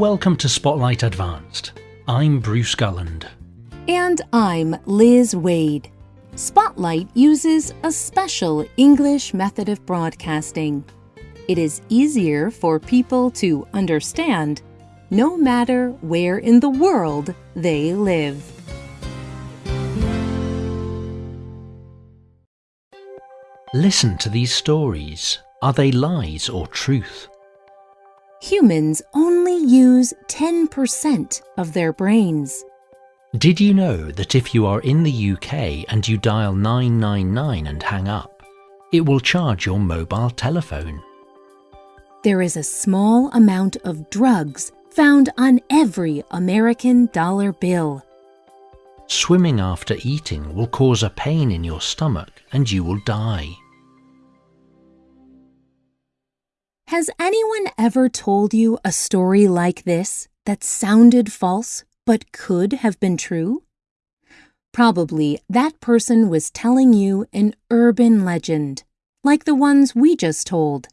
Welcome to Spotlight Advanced. I'm Bruce Gulland. And I'm Liz Waid. Spotlight uses a special English method of broadcasting. It is easier for people to understand no matter where in the world they live. Listen to these stories. Are they lies or truth? Humans only use 10% of their brains. Did you know that if you are in the UK and you dial 999 and hang up, it will charge your mobile telephone? There is a small amount of drugs found on every American dollar bill. Swimming after eating will cause a pain in your stomach and you will die. Has anyone ever told you a story like this that sounded false but could have been true? Probably that person was telling you an urban legend, like the ones we just told.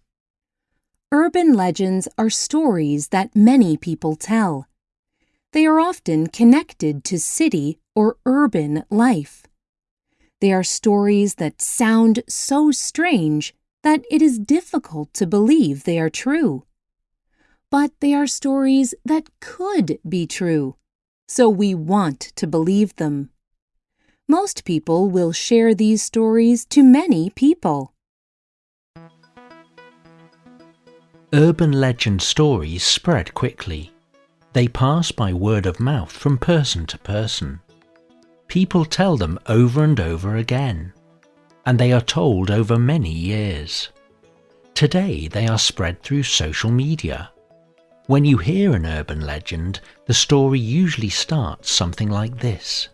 Urban legends are stories that many people tell. They are often connected to city or urban life. They are stories that sound so strange that it is difficult to believe they are true. But they are stories that could be true, so we want to believe them. Most people will share these stories to many people. Urban legend stories spread quickly. They pass by word of mouth from person to person. People tell them over and over again and they are told over many years. Today they are spread through social media. When you hear an urban legend, the story usually starts something like this.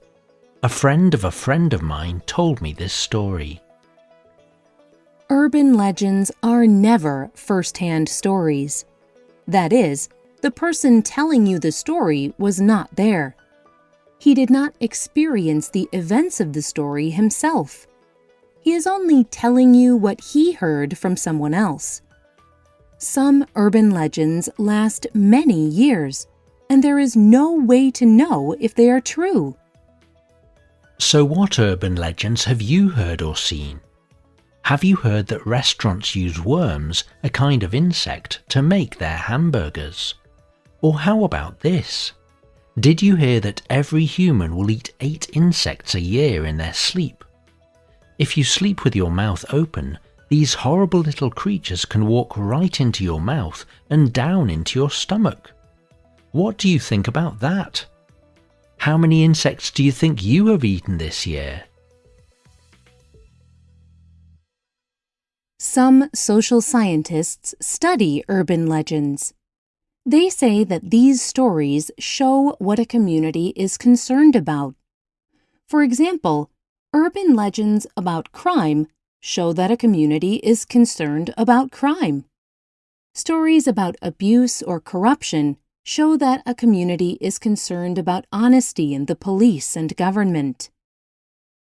A friend of a friend of mine told me this story. Urban legends are never first-hand stories. That is, the person telling you the story was not there. He did not experience the events of the story himself. He is only telling you what he heard from someone else. Some urban legends last many years, and there is no way to know if they are true. So, what urban legends have you heard or seen? Have you heard that restaurants use worms, a kind of insect, to make their hamburgers? Or how about this? Did you hear that every human will eat eight insects a year in their sleep? If you sleep with your mouth open, these horrible little creatures can walk right into your mouth and down into your stomach. What do you think about that? How many insects do you think you have eaten this year? Some social scientists study urban legends. They say that these stories show what a community is concerned about. For example, Urban legends about crime show that a community is concerned about crime. Stories about abuse or corruption show that a community is concerned about honesty in the police and government.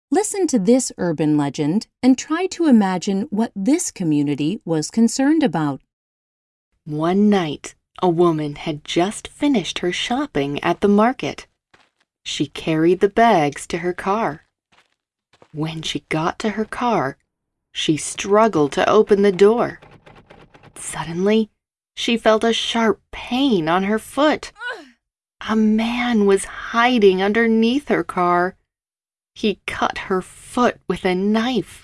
Listen to this urban legend and try to imagine what this community was concerned about. One night, a woman had just finished her shopping at the market. She carried the bags to her car. When she got to her car, she struggled to open the door. Suddenly, she felt a sharp pain on her foot. A man was hiding underneath her car. He cut her foot with a knife.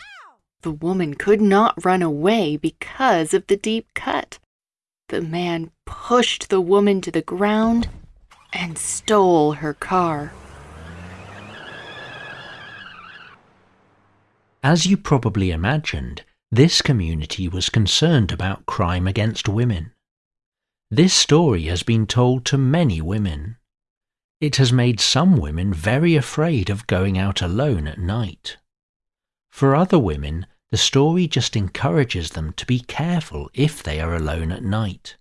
The woman could not run away because of the deep cut. The man pushed the woman to the ground and stole her car. As you probably imagined, this community was concerned about crime against women. This story has been told to many women. It has made some women very afraid of going out alone at night. For other women, the story just encourages them to be careful if they are alone at night.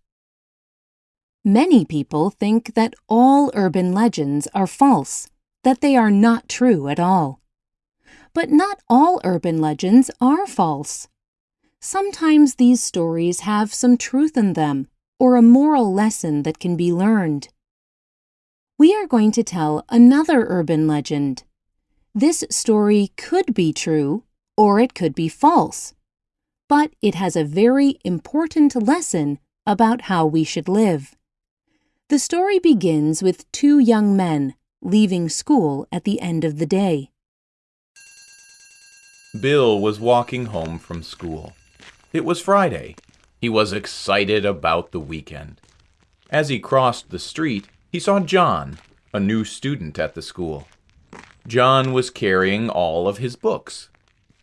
Many people think that all urban legends are false, that they are not true at all. But not all urban legends are false. Sometimes these stories have some truth in them, or a moral lesson that can be learned. We are going to tell another urban legend. This story could be true or it could be false, but it has a very important lesson about how we should live. The story begins with two young men leaving school at the end of the day. Bill was walking home from school. It was Friday. He was excited about the weekend. As he crossed the street, he saw John, a new student at the school. John was carrying all of his books.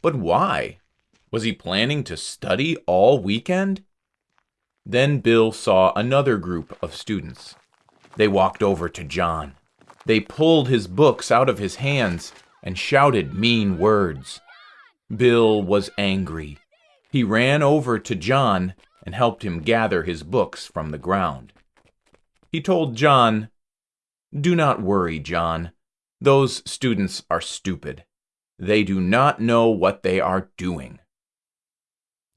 But why? Was he planning to study all weekend? Then Bill saw another group of students. They walked over to John. They pulled his books out of his hands and shouted mean words. Bill was angry. He ran over to John and helped him gather his books from the ground. He told John, Do not worry, John. Those students are stupid. They do not know what they are doing.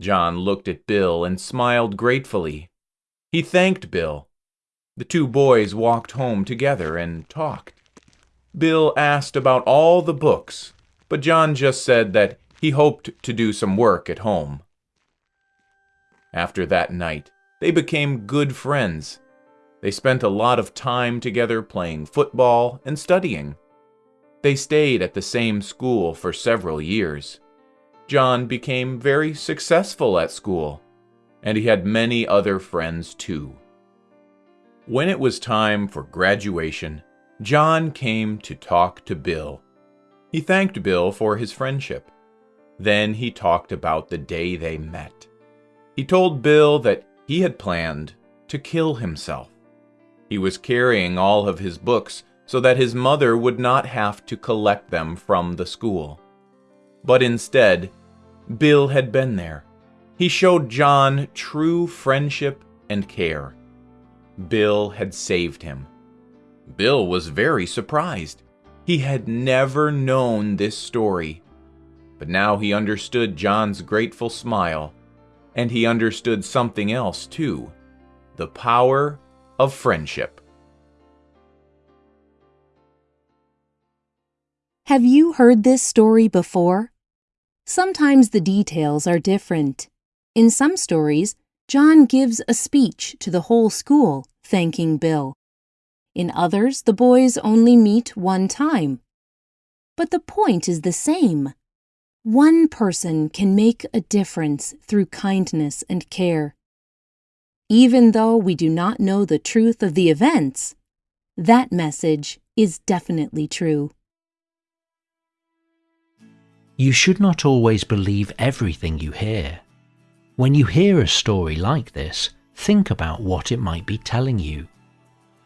John looked at Bill and smiled gratefully. He thanked Bill. The two boys walked home together and talked. Bill asked about all the books, but John just said that he hoped to do some work at home. After that night, they became good friends. They spent a lot of time together playing football and studying. They stayed at the same school for several years. John became very successful at school, and he had many other friends too. When it was time for graduation, John came to talk to Bill. He thanked Bill for his friendship. Then he talked about the day they met. He told Bill that he had planned to kill himself. He was carrying all of his books so that his mother would not have to collect them from the school. But instead, Bill had been there. He showed John true friendship and care. Bill had saved him. Bill was very surprised. He had never known this story. But now he understood John's grateful smile, and he understood something else too the power of friendship. Have you heard this story before? Sometimes the details are different. In some stories, John gives a speech to the whole school, thanking Bill. In others, the boys only meet one time. But the point is the same. One person can make a difference through kindness and care. Even though we do not know the truth of the events, that message is definitely true. You should not always believe everything you hear. When you hear a story like this, think about what it might be telling you.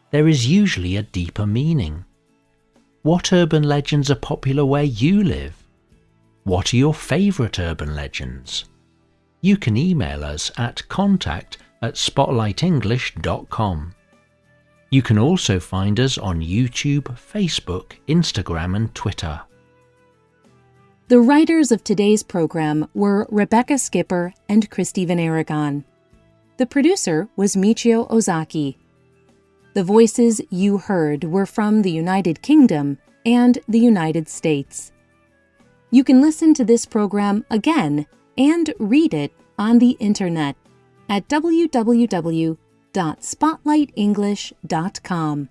There is usually a deeper meaning. What urban legends are popular where you live? What are your favourite urban legends? You can email us at contact at spotlightenglish.com. You can also find us on YouTube, Facebook, Instagram, and Twitter. The writers of today's program were Rebecca Skipper and Christy Van Aragon. The producer was Michio Ozaki. The voices you heard were from the United Kingdom and the United States. You can listen to this program again and read it on the internet at www.spotlightenglish.com.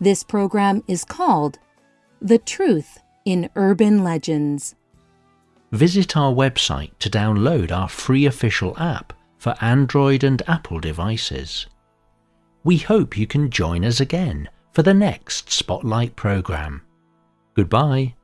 This program is called The Truth in urban legends. Visit our website to download our free official app for Android and Apple devices. We hope you can join us again for the next Spotlight program. Goodbye.